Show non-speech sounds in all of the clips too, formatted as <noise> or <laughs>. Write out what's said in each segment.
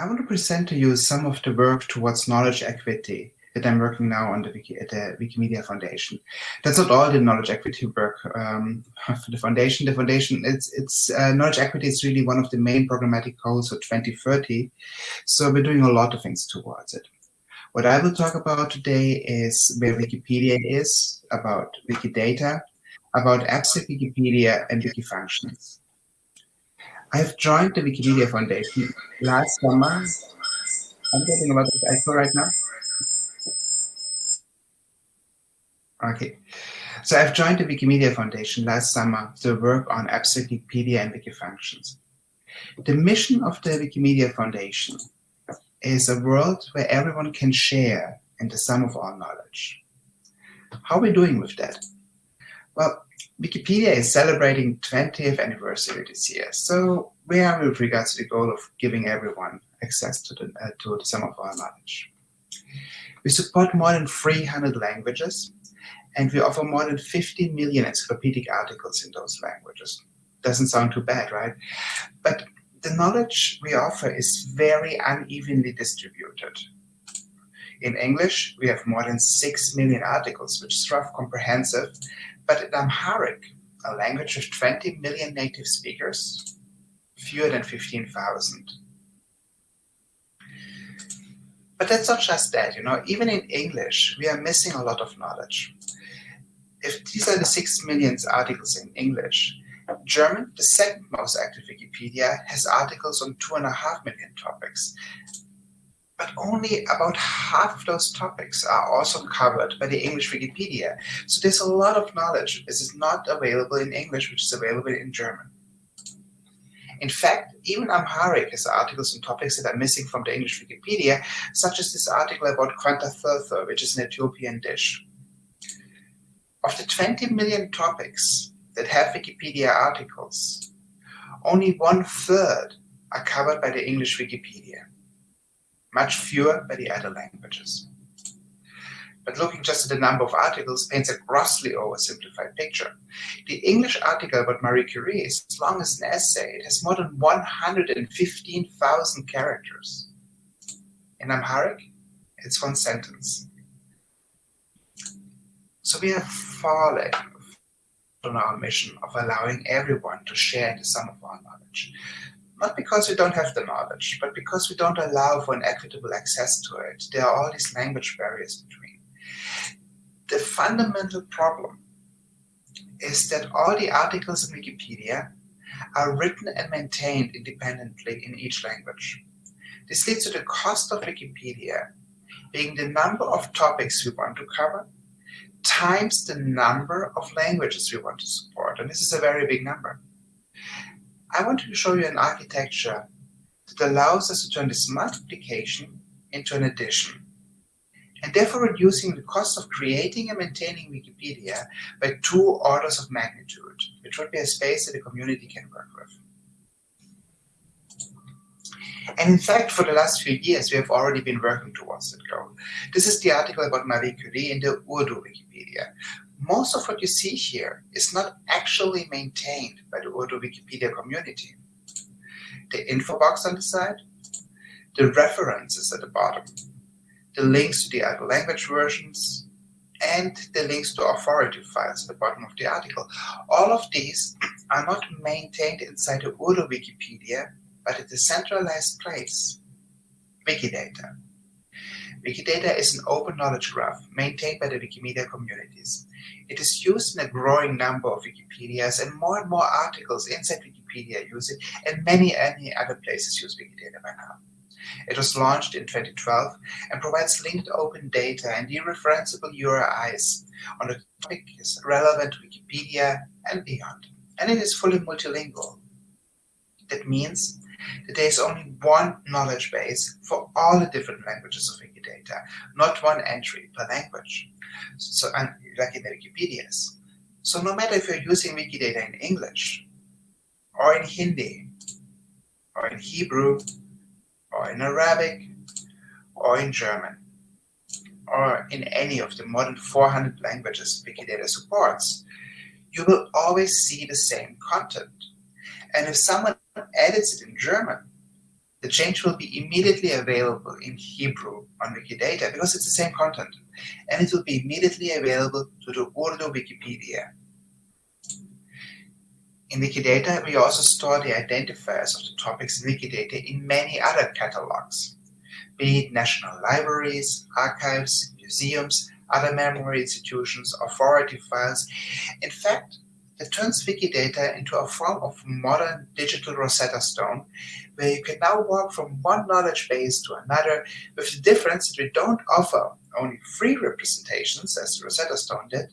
I want to present to you some of the work towards knowledge equity that I'm working now on the Wiki, at the Wikimedia Foundation. That's not all the knowledge equity work um, <laughs> for the foundation. The foundation, it's, it's uh, knowledge equity is really one of the main programmatic goals for 2030. So we're doing a lot of things towards it. What I will talk about today is where Wikipedia is, about Wikidata, about Abstract Wikipedia and Wikifunctions. I have joined the Wikimedia Foundation last summer. I'm getting a lot of echo right now. Okay, so I've joined the Wikimedia Foundation last summer to work on Wikipedia and Wikifunctions. The mission of the Wikimedia Foundation is a world where everyone can share in the sum of all knowledge. How are we doing with that? Well, Wikipedia is celebrating 20th anniversary this year. So where are we with regards to the goal of giving everyone access to the, uh, to sum of our knowledge? We support more than 300 languages, and we offer more than 50 million encyclopedic articles in those languages. Doesn't sound too bad, right? But the knowledge we offer is very unevenly distributed. In English, we have more than 6 million articles, which is rough comprehensive, but in Amharic, a language with 20 million native speakers, fewer than 15,000. But that's not just that, you know, even in English, we are missing a lot of knowledge. If these are the 6 million articles in English, German, the second most active Wikipedia, has articles on two and a half million topics. But only about half of those topics are also covered by the English Wikipedia. So there's a lot of knowledge that is not available in English, which is available in German. In fact, even Amharic has articles on topics that are missing from the English Wikipedia, such as this article about Quanta which is an Ethiopian dish. Of the 20 million topics that have Wikipedia articles, only one third are covered by the English Wikipedia, much fewer by the other languages. But looking just at the number of articles paints a grossly oversimplified picture. The English article about Marie Curie is as long as an essay. It has more than 115,000 characters. In Amharic, it's one sentence. So we are falling on our mission of allowing everyone to share the sum of our knowledge. Not because we don't have the knowledge, but because we don't allow for an equitable access to it. There are all these language barriers between. The fundamental problem is that all the articles in Wikipedia are written and maintained independently in each language. This leads to the cost of Wikipedia being the number of topics we want to cover times the number of languages we want to support. And this is a very big number. I want to show you an architecture that allows us to turn this multiplication into an addition, and therefore reducing the cost of creating and maintaining Wikipedia by two orders of magnitude, which would be a space that the community can work with. And in fact, for the last few years, we have already been working towards that goal. This is the article about Marie Curie in the Urdu Wikipedia. Most of what you see here is not actually maintained by the Urdu Wikipedia community. The info box on the side, the references at the bottom, the links to the other language versions, and the links to authority files at the bottom of the article. All of these <clears throat> are not maintained inside the Urdu Wikipedia, but at a centralized place, Wikidata. Wikidata is an open knowledge graph maintained by the Wikimedia communities. It is used in a growing number of Wikipedias and more and more articles inside Wikipedia use it and many, many other places use Wikidata by now. It was launched in 2012 and provides linked open data and dereferenceable URIs on the topics relevant to Wikipedia and beyond. And it is fully multilingual. That means there is only one knowledge base for all the different languages of Wikidata, not one entry per language, so like in the Wikipedias. So no matter if you're using Wikidata in English, or in Hindi, or in Hebrew, or in Arabic, or in German, or in any of the more than 400 languages Wikidata supports, you will always see the same content. And if someone edits it in German, the change will be immediately available in Hebrew on Wikidata because it's the same content, and it will be immediately available to the Urdu Wikipedia. In Wikidata, we also store the identifiers of the topics in Wikidata in many other catalogs, be it national libraries, archives, museums, other memory institutions, authority files. In fact, it turns Wikidata into a form of modern digital Rosetta Stone, where you can now walk from one knowledge base to another, with the difference that we don't offer only free representations, as Rosetta Stone did,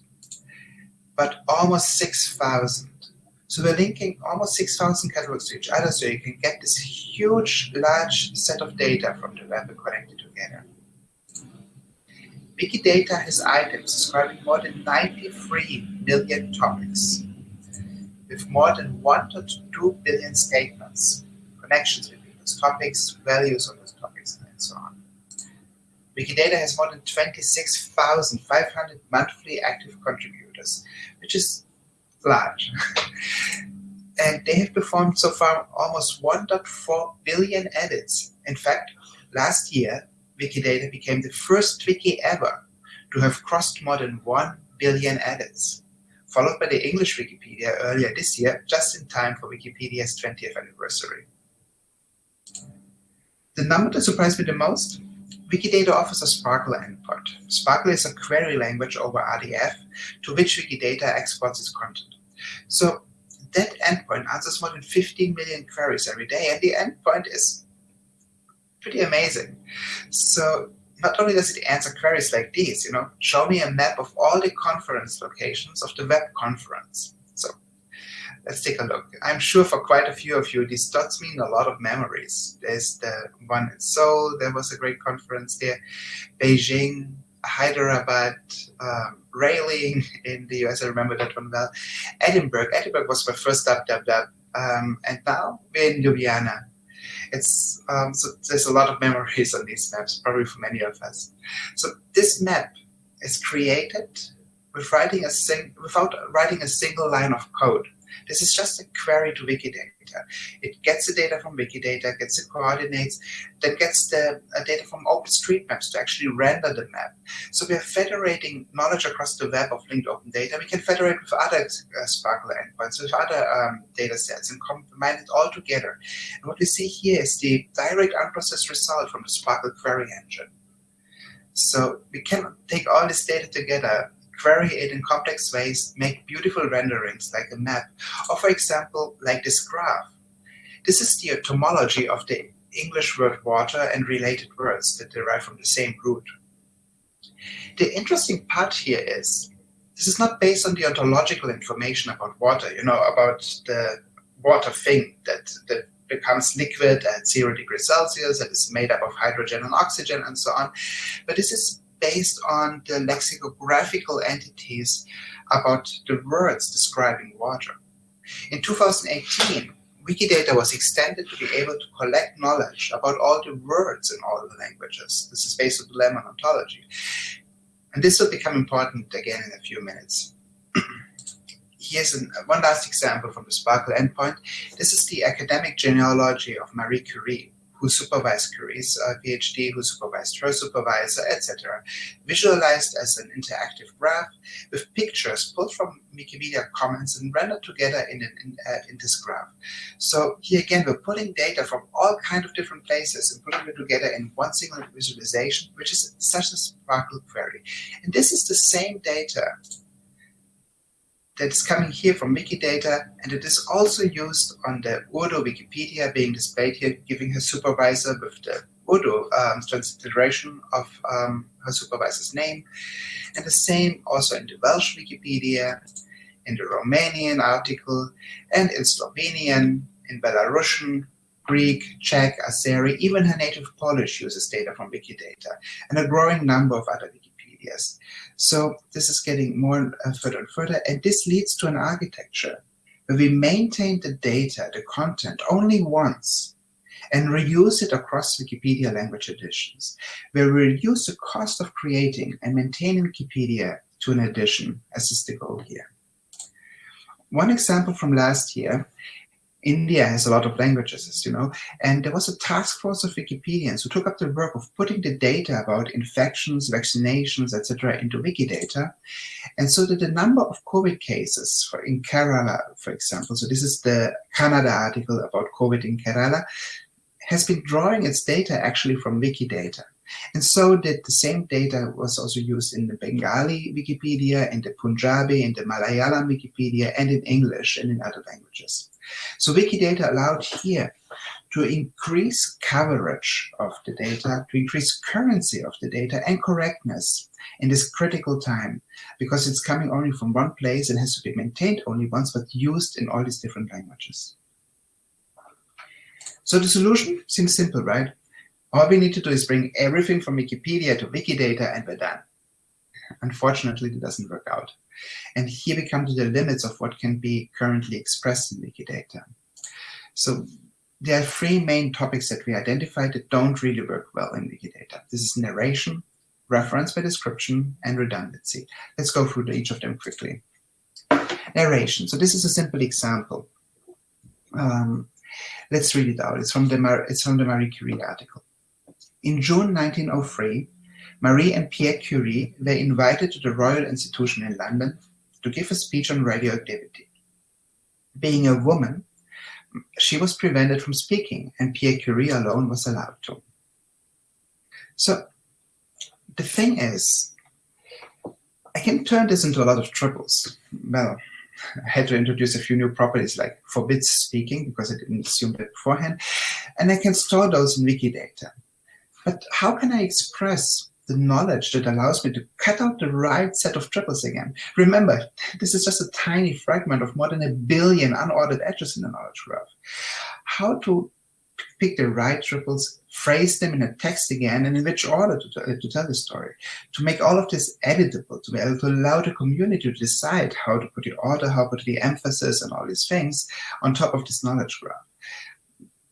but almost 6,000 so we're linking almost 6,000 catalogs to each other so you can get this huge, large set of data from the web connected together. Wikidata has items describing more than 93 million topics, with more than 1 to 2 billion statements, connections between those topics, values of those topics, and so on. Wikidata has more than 26,500 monthly active contributors, which is large. <laughs> and they have performed so far almost 1.4 billion edits. In fact, last year, Wikidata became the first wiki ever to have crossed more than 1 billion edits, followed by the English Wikipedia earlier this year, just in time for Wikipedia's 20th anniversary. The number that surprised me the most? Wikidata offers a SPARQL endpoint. SPARQL is a query language over RDF to which Wikidata exports its content. So that endpoint answers more than 15 million queries every day, and the endpoint is pretty amazing. So not only does it answer queries like these, you know, show me a map of all the conference locations of the web conference. So let's take a look. I'm sure for quite a few of you, these dots mean a lot of memories. There's the one in Seoul, there was a great conference there, Beijing, Hyderabad, um, Raleigh <laughs> in the US, I remember that one well. Edinburgh, Edinburgh was my first stop, dub, dub. Um, and now we're in Ljubljana. It's um, so there's a lot of memories on these maps, probably for many of us. So this map is created with writing a sing without writing a single line of code. This is just a query to Wikidata. It gets the data from Wikidata, gets the coordinates, then gets the uh, data from OpenStreetMaps to actually render the map. So we are federating knowledge across the web of linked open data. We can federate with other uh, SPARQL endpoints, with other um, data sets, and combine it all together. And what we see here is the direct unprocessed result from the SPARQL query engine. So we can take all this data together, query it in complex ways, make beautiful renderings like a map, or for example, like this graph. This is the etymology of the English word water and related words that derive from the same root. The interesting part here is, this is not based on the ontological information about water, you know, about the water thing that, that becomes liquid at zero degrees Celsius, that is made up of hydrogen and oxygen and so on. But this is based on the lexicographical entities about the words describing water. In 2018, Wikidata was extended to be able to collect knowledge about all the words in all the languages. This is based on the Lemon ontology. And this will become important again in a few minutes. <clears throat> Here's an, one last example from the SPARQL endpoint. This is the academic genealogy of Marie Curie who supervised uh, PhD, who supervised her supervisor, etc. Visualized as an interactive graph with pictures pulled from Wikimedia Commons and rendered together in, an, in, uh, in this graph. So here again, we're pulling data from all kinds of different places and putting it together in one single visualization, which is such a SPARQL query. And this is the same data that's coming here from Wikidata, and it is also used on the Urdu Wikipedia being displayed here, giving her supervisor with the Urdu um, transliteration of um, her supervisor's name. And the same also in the Welsh Wikipedia, in the Romanian article, and in Slovenian, in Belarusian, Greek, Czech, Azeri, even her native Polish uses data from Wikidata, and a growing number of other So this is getting more uh, further and further, and this leads to an architecture where we maintain the data, the content, only once, and reuse it across Wikipedia language editions, where we reduce the cost of creating and maintaining Wikipedia to an edition, as is the goal here. One example from last year, India has a lot of languages, as you know, and there was a task force of Wikipedians who took up the work of putting the data about infections, vaccinations, etc. into Wikidata. And so that the number of COVID cases for in Kerala, for example, so this is the Kannada article about COVID in Kerala, has been drawing its data actually from Wikidata. And so that the same data was also used in the Bengali Wikipedia, and the Punjabi, and the Malayalam Wikipedia, and in English and in other languages. So Wikidata allowed here to increase coverage of the data, to increase currency of the data and correctness in this critical time, because it's coming only from one place and has to be maintained only once, but used in all these different languages. So the solution seems simple, right? All we need to do is bring everything from Wikipedia to Wikidata and we're done. Unfortunately, it doesn't work out. And here we come to the limits of what can be currently expressed in Wikidata. So there are three main topics that we identified that don't really work well in Wikidata. This is narration, reference by description, and redundancy. Let's go through each of them quickly. Narration. So this is a simple example. Um, Let's read it out. It's from the, Mar it's from the Marie Curie article. In June 1903, Marie and Pierre Curie were invited to the Royal Institution in London to give a speech on radioactivity. Being a woman, she was prevented from speaking and Pierre Curie alone was allowed to. So the thing is, I can turn this into a lot of triples. Well, I had to introduce a few new properties like forbids speaking because I didn't assume that beforehand. And I can store those in Wikidata. But how can I express the knowledge that allows me to cut out the right set of triples again? Remember, <laughs> this is just a tiny fragment of more than a billion unordered edges in the knowledge graph. How to pick the right triples, phrase them in a text again, and in which order to, to tell the story. To make all of this editable, to be able to allow the community to decide how to put the order, how to put the emphasis, and all these things on top of this knowledge graph.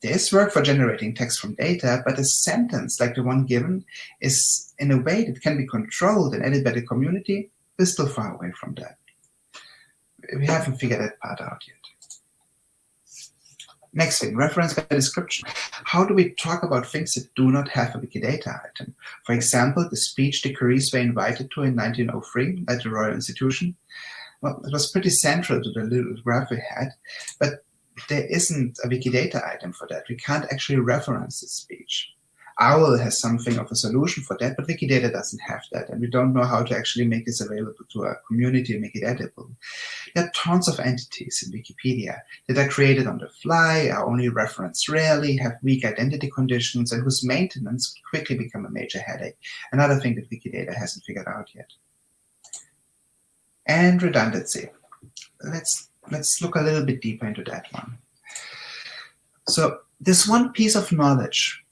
There's work for generating text from data, but a sentence like the one given is in a way that can be controlled and edited by the community, we're still far away from that. We haven't figured that part out yet. Next thing, reference by description. How do we talk about things that do not have a Wikidata item? For example, the speech the Curies were invited to in 1903 at the Royal Institution. Well, it was pretty central to the little graph we had, but there isn't a Wikidata item for that. We can't actually reference this speech. OWL has something of a solution for that, but Wikidata doesn't have that, and we don't know how to actually make this available to our community and make it editable. There are tons of entities in Wikipedia that are created on the fly, are only referenced rarely, have weak identity conditions, and whose maintenance quickly become a major headache. Another thing that Wikidata hasn't figured out yet. And redundancy. Let's, let's look a little bit deeper into that one. So this one piece of knowledge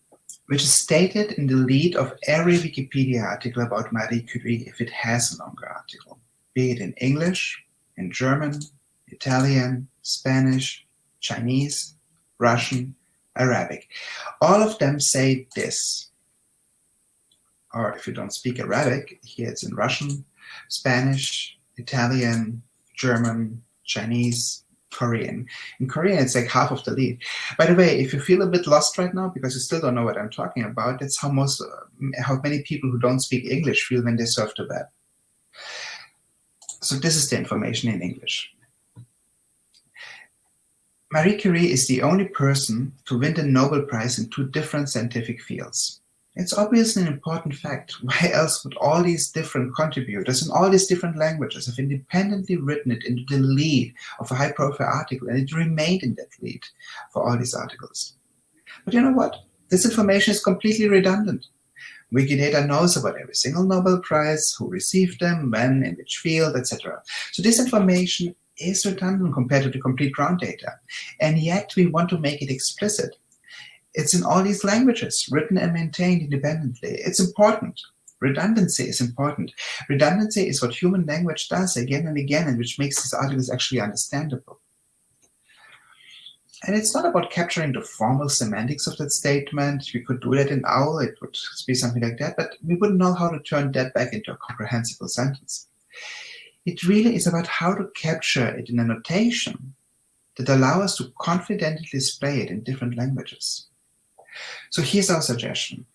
which is stated in the lead of every Wikipedia article about Marie Curie if it has a longer article, be it in English, in German, Italian, Spanish, Chinese, Russian, Arabic. All of them say this. Or if you don't speak Arabic, here it's in Russian, Spanish, Italian, German, Chinese, Korean. In Korean, it's like half of the lead. By the way, if you feel a bit lost right now because you still don't know what I'm talking about, that's how most, how many people who don't speak English feel when they surf the web. So this is the information in English. Marie Curie is the only person to win the Nobel Prize in two different scientific fields. It's obviously an important fact. Why else would all these different contributors in all these different languages have independently written it into the lead of a high-profile article and it remained in that lead for all these articles? But you know what? This information is completely redundant. Wikidata knows about every single Nobel Prize, who received them, when, in which field, etc. So this information is redundant compared to the complete ground data. And yet we want to make it explicit it's in all these languages, written and maintained independently. It's important. Redundancy is important. Redundancy is what human language does again and again, and which makes these articles actually understandable. And it's not about capturing the formal semantics of that statement. We could do that in OWL, it would be something like that, but we wouldn't know how to turn that back into a comprehensible sentence. It really is about how to capture it in a notation that allow us to confidently display it in different languages. So here's our suggestion.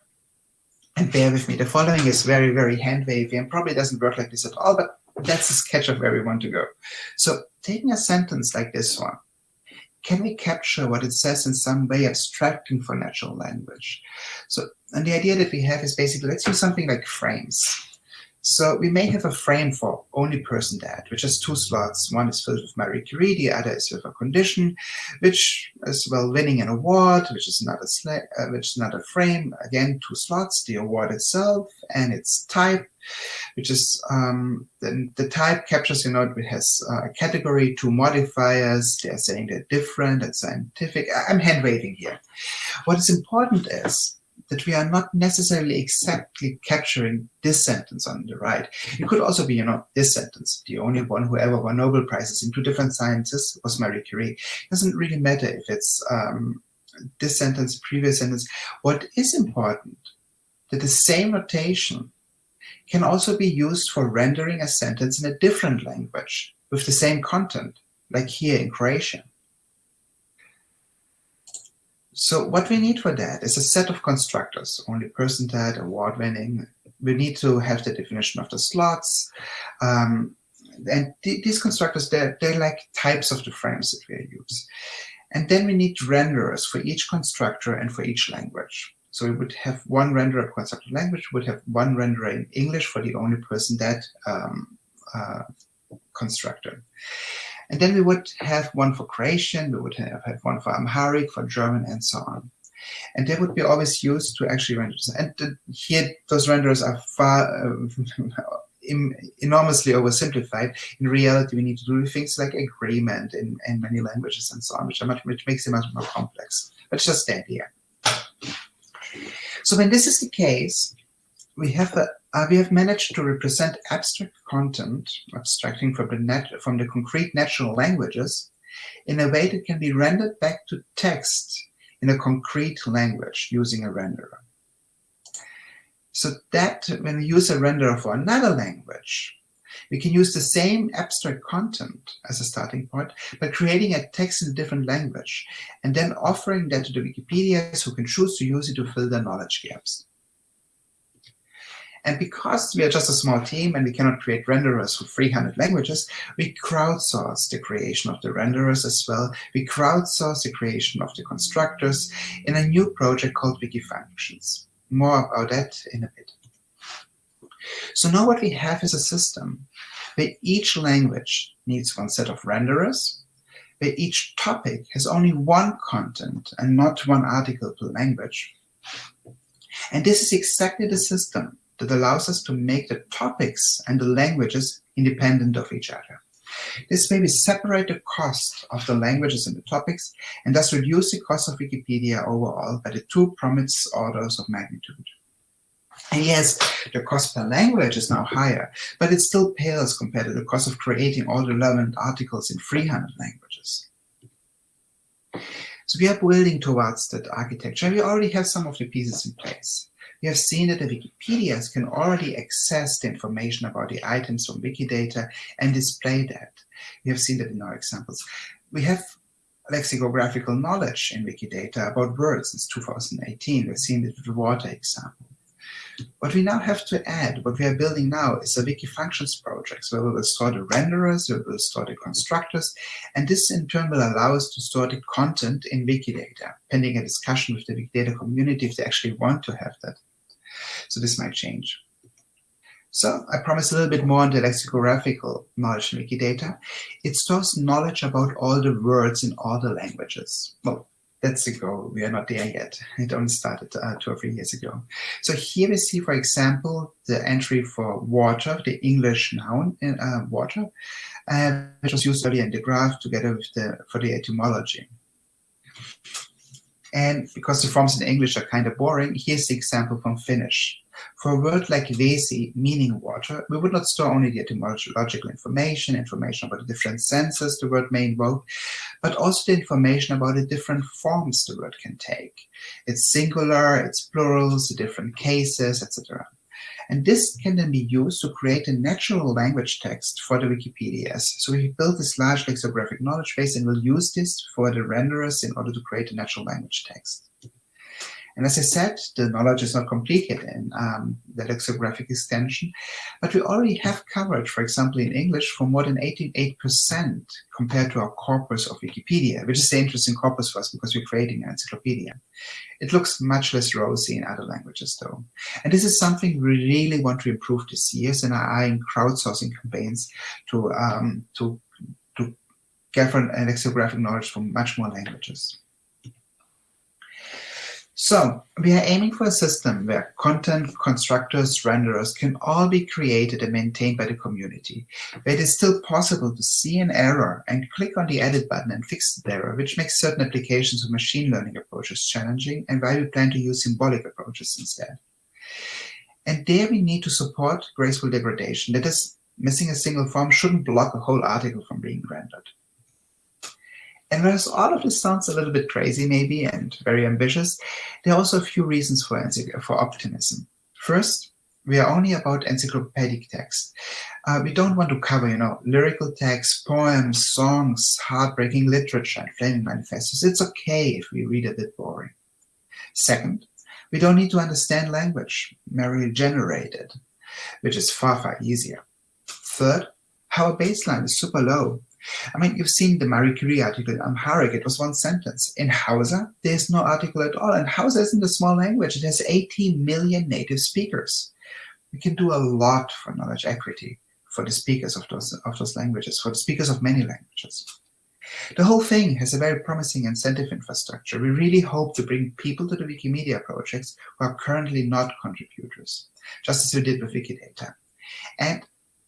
And bear with me, the following is very, very hand-wavy and probably doesn't work like this at all, but that's a sketch of where we want to go. So taking a sentence like this one, can we capture what it says in some way abstracting for natural language? So, and the idea that we have is basically, let's use something like frames. So we may have a frame for only person dead, which has two slots. One is filled with Marie Curie, the other is with a condition, which is well winning an award, which is another uh, which is not a frame. Again, two slots: the award itself and its type, which is um, the, the type captures. You know, it has a category, two modifiers. They're saying they're different and scientific. I'm hand waving here. What is important is that we are not necessarily exactly capturing this sentence on the right. It could also be, you know, this sentence. The only one who ever won Nobel Prizes in two different sciences was Marie Curie. It doesn't really matter if it's um, this sentence, previous sentence. What is important, that the same notation can also be used for rendering a sentence in a different language with the same content, like here in Croatian. So what we need for that is a set of constructors, only person dead, award winning. We need to have the definition of the slots. Um, and th these constructors, they're, they're like types of the frames that we use. And then we need renderers for each constructor and for each language. So we would have one renderer constructor language, we would have one renderer in English for the only person that um, uh, constructor. And then we would have one for Croatian, we would have, have one for Amharic, for German, and so on. And they would be always used to actually render. And the, here, those renderers are far uh, <laughs> enormously oversimplified. In reality, we need to do things like agreement in, in many languages and so on, which, much, which makes it much more complex. But just the idea. So when this is the case, we have a uh, we have managed to represent abstract content, abstracting from the, from the concrete natural languages, in a way that can be rendered back to text in a concrete language using a renderer. So that when we use a renderer for another language, we can use the same abstract content as a starting point, but creating a text in a different language, and then offering that to the Wikipedias who can choose to use it to fill their knowledge gaps. And because we are just a small team and we cannot create renderers for 300 languages, we crowdsource the creation of the renderers as well. We crowdsource the creation of the constructors in a new project called Wikifunctions. More about that in a bit. So now what we have is a system where each language needs one set of renderers, where each topic has only one content and not one article per language. And this is exactly the system that allows us to make the topics and the languages independent of each other. This way we separate the cost of the languages and the topics and thus reduce the cost of Wikipedia overall by the two promised orders of magnitude. And yes, the cost per language is now higher, but it still pales compared to the cost of creating all the relevant articles in 300 languages. So we are building towards that architecture. We already have some of the pieces in place we have seen that the Wikipedias can already access the information about the items from Wikidata and display that. We have seen that in our examples. We have lexicographical knowledge in Wikidata about words since 2018. We've seen it with the water example. What we now have to add, what we are building now, is a Wikifunctions project where we will store the renderers, we will store the constructors, and this in turn will allow us to store the content in Wikidata, pending a discussion with the Wikidata community if they actually want to have that. So this might change. So I promise a little bit more on the lexicographical knowledge in Wikidata. It stores knowledge about all the words in all the languages. Well, that's the goal. We are not there yet. It only started uh, two or three years ago. So here we see, for example, the entry for water, the English noun in uh, water, uh, which was used earlier in the graph together with the for the etymology. And because the forms in English are kind of boring, here's the example from Finnish. For a word like vesi, meaning water, we would not store only the etymological information, information about the different senses the word may invoke, but also the information about the different forms the word can take. Its singular, its plurals, the different cases, etc. And this can then be used to create a natural language text for the Wikipedias. So we built this large lexicographic knowledge base and we'll use this for the renderers in order to create a natural language text. And as I said, the knowledge is not complete yet in um, the lexicographic extension, but we already have coverage, for example, in English for more than 88% compared to our corpus of Wikipedia, which is the interesting corpus for us because we're creating an encyclopedia. It looks much less rosy in other languages though. And this is something we really want to improve this year and are eyeing crowdsourcing campaigns to, um, to, to gather an lexicographic knowledge from much more languages. So we are aiming for a system where content, constructors, renderers can all be created and maintained by the community, it is still possible to see an error and click on the edit button and fix the error, which makes certain applications of machine learning approaches challenging and why we plan to use symbolic approaches instead. And there we need to support graceful degradation. That is, missing a single form shouldn't block a whole article from being rendered. And whereas all of this sounds a little bit crazy maybe and very ambitious, there are also a few reasons for, for optimism. First, we are only about encyclopedic text. Uh, we don't want to cover, you know, lyrical texts, poems, songs, heartbreaking literature, and flaming manifestos. It's okay if we read a bit boring. Second, we don't need to understand language, merely generated, which is far, far easier. Third, our baseline is super low. I mean, you've seen the Marie Curie article in Amharic, it was one sentence. In Hausa, there's no article at all. And Hausa isn't a small language. It has 18 million native speakers. We can do a lot for knowledge equity for the speakers of those, of those languages, for the speakers of many languages. The whole thing has a very promising incentive infrastructure. We really hope to bring people to the Wikimedia projects who are currently not contributors, just as we did with Wikidata. And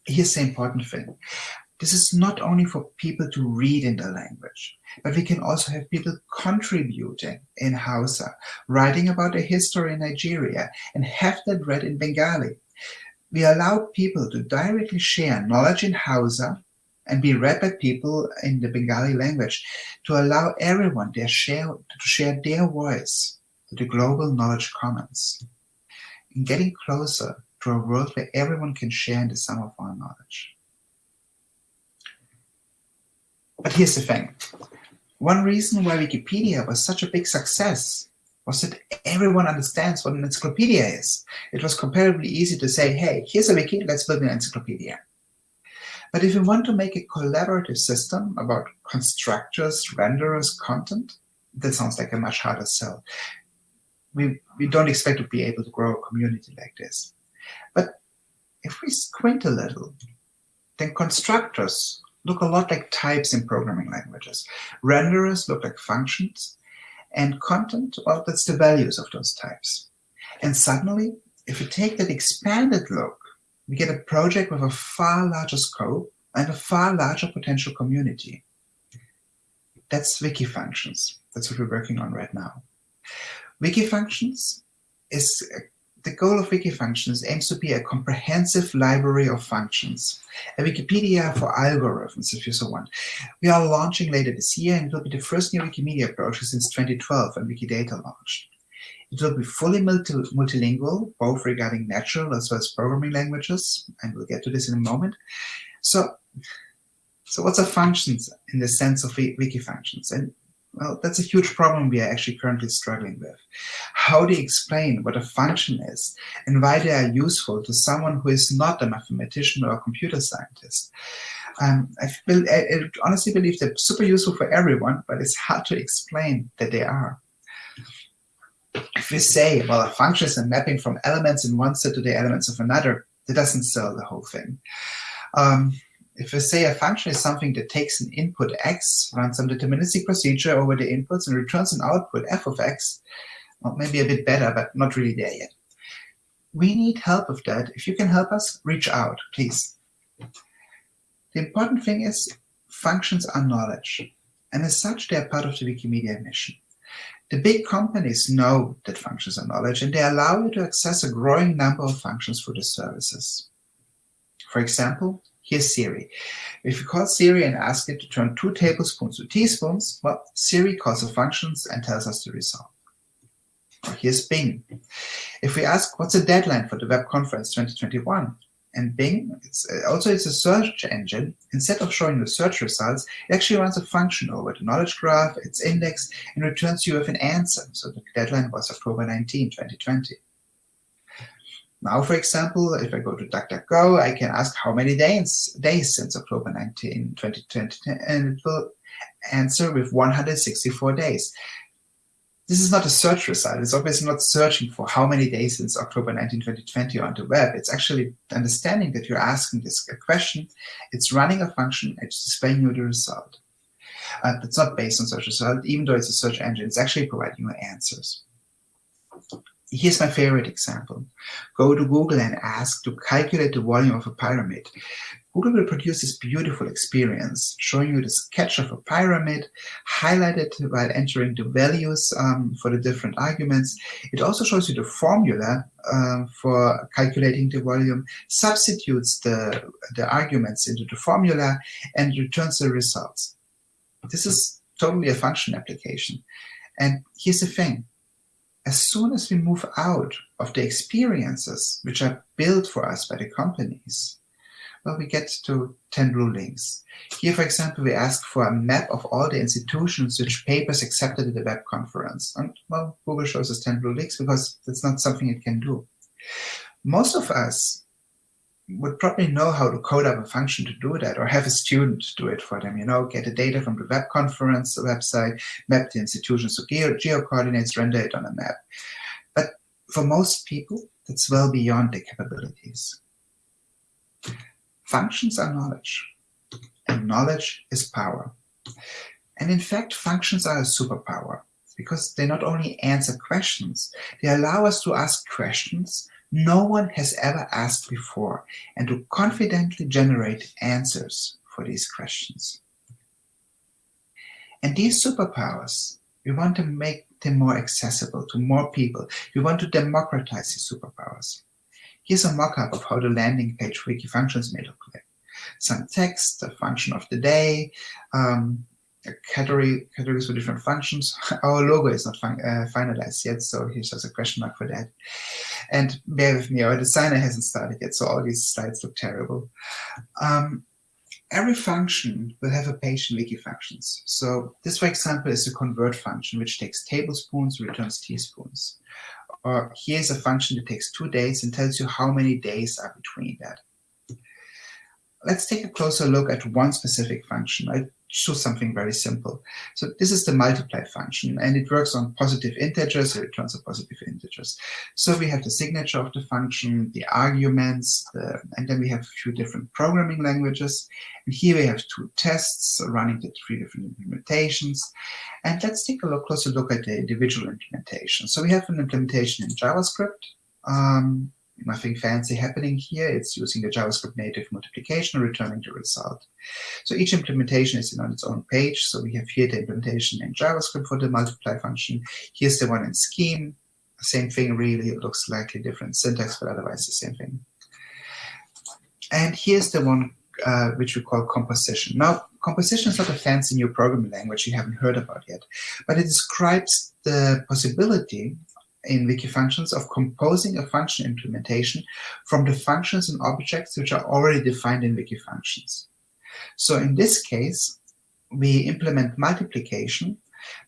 here's the important thing. This is not only for people to read in the language, but we can also have people contributing in Hausa, writing about the history in Nigeria, and have that read in Bengali. We allow people to directly share knowledge in Hausa and be read by people in the Bengali language to allow everyone their share, to share their voice to the global knowledge commons. In getting closer to a world where everyone can share in the sum of our knowledge. But here's the thing. One reason why Wikipedia was such a big success was that everyone understands what an encyclopedia is. It was comparatively easy to say, hey, here's a wiki, let's build an encyclopedia. But if you want to make a collaborative system about constructors, renderers, content, that sounds like a much harder sell. We, we don't expect to be able to grow a community like this. But if we squint a little, then constructors look a lot like types in programming languages. Renderers look like functions, and content, well, that's the values of those types. And suddenly, if we take that expanded look, we get a project with a far larger scope and a far larger potential community. That's Wikifunctions. That's what we're working on right now. Wikifunctions is the goal of Wikifunctions aims to be a comprehensive library of functions, a Wikipedia for algorithms, if you so want. We are launching later this year, and it will be the first new Wikimedia project since 2012 when Wikidata launched. It will be fully multi multilingual, both regarding natural as well as programming languages, and we'll get to this in a moment. So, so what's a functions in the sense of wiki functions? And well, that's a huge problem we are actually currently struggling with. How do you explain what a function is and why they are useful to someone who is not a mathematician or a computer scientist. Um, I, feel, I, I honestly believe they're super useful for everyone, but it's hard to explain that they are. If we say, well, a function is a mapping from elements in one set to the elements of another, that doesn't sell the whole thing. Um, if we say a function is something that takes an input x, runs some deterministic procedure over the inputs and returns an output f of x, well, maybe a bit better, but not really there yet. We need help with that. If you can help us, reach out, please. The important thing is functions are knowledge, and as such, they are part of the Wikimedia mission. The big companies know that functions are knowledge, and they allow you to access a growing number of functions through the services. For example, Here's Siri. If you call Siri and ask it to turn two tablespoons to teaspoons, well, Siri calls the functions and tells us the result. Here's Bing. If we ask what's the deadline for the web conference 2021, and Bing, it's uh, also it's a search engine, instead of showing the search results, it actually runs a function over the knowledge graph, its index, and returns you with an answer. So the deadline was October 19, 2020. Now, for example, if I go to DuckDuckGo, I can ask how many days, days since October 19, 2020, and it will answer with 164 days. This is not a search result. It's obviously not searching for how many days since October 19, 2020 on the web. It's actually understanding that you're asking this question. It's running a function. It's displaying you the result. Uh, it's not based on search result, even though it's a search engine. It's actually providing you answers. Here's my favorite example. Go to Google and ask to calculate the volume of a pyramid. Google will produce this beautiful experience, showing you the sketch of a pyramid, highlighted while entering the values um, for the different arguments. It also shows you the formula uh, for calculating the volume, substitutes the, the arguments into the formula, and returns the results. This is totally a function application. And here's the thing. As soon as we move out of the experiences which are built for us by the companies, well, we get to 10 rulings. Here, for example, we ask for a map of all the institutions which papers accepted at the web conference. And, well, Google shows us 10 rulings because that's not something it can do. Most of us would probably know how to code up a function to do that or have a student do it for them, you know, get the data from the web conference website, map the institutions to geo, geo coordinates, render it on a map. But for most people, that's well beyond their capabilities. Functions are knowledge, and knowledge is power. And in fact, functions are a superpower because they not only answer questions, they allow us to ask questions no one has ever asked before and to confidently generate answers for these questions. And these superpowers, we want to make them more accessible to more people. We want to democratize these superpowers. Here's a mock-up of how the landing page wiki functions may look like. Some text, a function of the day, um, category, categories for different functions. <laughs> Our logo is not uh, finalized yet, so here's just a question mark for that. And bear with me, our designer hasn't started yet, so all these slides look terrible. Um, every function will have a page in wiki functions. So this, for example, is a convert function, which takes tablespoons, returns teaspoons. Or here's a function that takes two days and tells you how many days are between that. Let's take a closer look at one specific function. I choose something very simple. So this is the multiply function, and it works on positive integers, it returns a positive integers. So we have the signature of the function, the arguments, the, and then we have a few different programming languages. And here we have two tests running the three different implementations. And let's take a look, closer look at the individual implementation. So we have an implementation in JavaScript. Um, nothing fancy happening here. It's using the JavaScript native multiplication, returning the result. So each implementation is on its own page. So we have here the implementation in JavaScript for the multiply function. Here's the one in Scheme. Same thing, really. It looks slightly different syntax, but otherwise the same thing. And here's the one uh, which we call composition. Now, composition is not a fancy new programming language you haven't heard about yet, but it describes the possibility in wiki functions of composing a function implementation from the functions and objects which are already defined in wiki functions. So in this case, we implement multiplication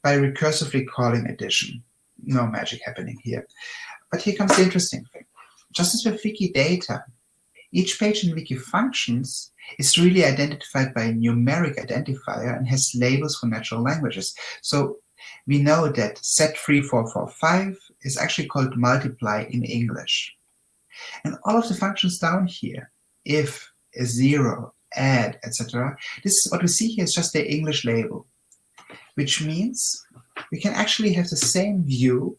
by recursively calling addition. No magic happening here. But here comes the interesting thing. Just as with wiki data, each page in wiki functions is really identified by a numeric identifier and has labels for natural languages. So we know that Z3445 is actually called multiply in English. And all of the functions down here, if, a zero, add, etc., this is what we see here is just the English label, which means we can actually have the same view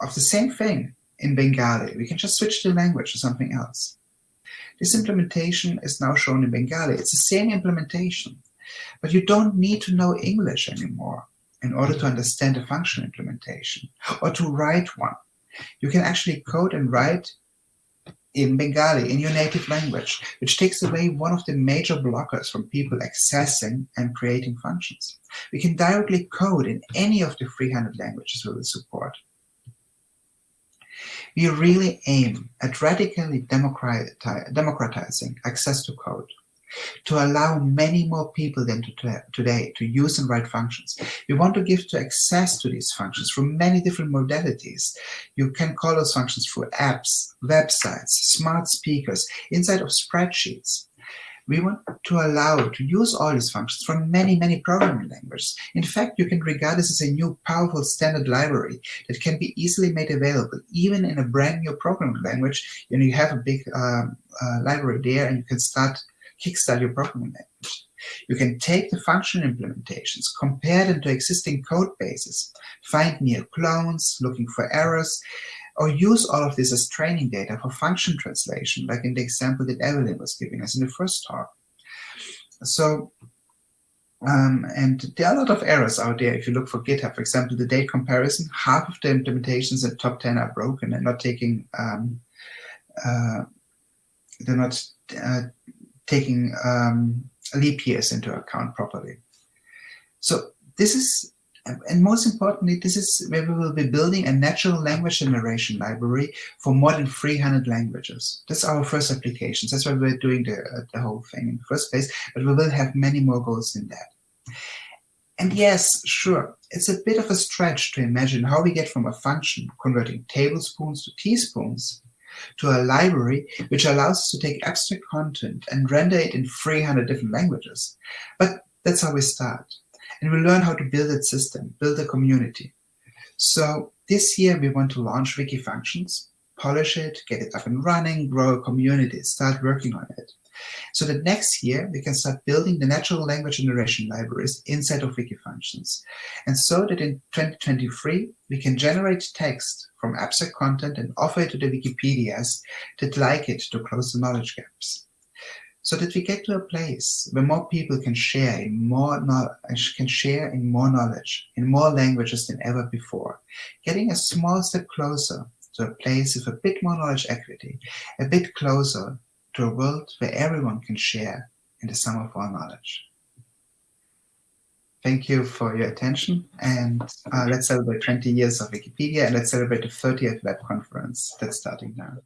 of the same thing in Bengali. We can just switch the language to something else. This implementation is now shown in Bengali. It's the same implementation, but you don't need to know English anymore in order to understand a function implementation or to write one. You can actually code and write in Bengali, in your native language, which takes away one of the major blockers from people accessing and creating functions. We can directly code in any of the 300 languages we will support. We really aim at radically democratizing access to code to allow many more people than to today to use and write functions. We want to give to access to these functions from many different modalities. You can call those functions through apps, websites, smart speakers, inside of spreadsheets. We want to allow to use all these functions from many, many programming languages. In fact, you can regard this as a new powerful standard library that can be easily made available, even in a brand new programming language. You know, you have a big um, uh, library there and you can start kickstart your programming language. You can take the function implementations, compare them to existing code bases, find near clones, looking for errors, or use all of this as training data for function translation, like in the example that Evelyn was giving us in the first talk. So, um, and there are a lot of errors out there. If you look for GitHub, for example, the date comparison, half of the implementations in top 10 are broken and not taking, um, uh, they're not uh, taking um, leap years into account properly. So this is, and most importantly, this is where we will be building a natural language generation library for more than 300 languages. That's our first applications. That's why we're doing the, uh, the whole thing in the first place, but we will have many more goals than that. And yes, sure, it's a bit of a stretch to imagine how we get from a function converting tablespoons to teaspoons to a library which allows us to take abstract content and render it in 300 different languages. But that's how we start. And we learn how to build a system, build a community. So this year we want to launch Wikifunctions, polish it, get it up and running, grow a community, start working on it. So that next year we can start building the natural language generation libraries inside of Wikifunctions. And so that in 2023, we can generate text from abstract content and offer it to the Wikipedias that like it to close the knowledge gaps. So that we get to a place where more people can share in more can share in more knowledge, in more languages than ever before, getting a small step closer to a place with a bit more knowledge equity, a bit closer to a world where everyone can share in the sum of all knowledge. Thank you for your attention and uh, let's celebrate 20 years of Wikipedia and let's celebrate the 30th web conference that's starting now.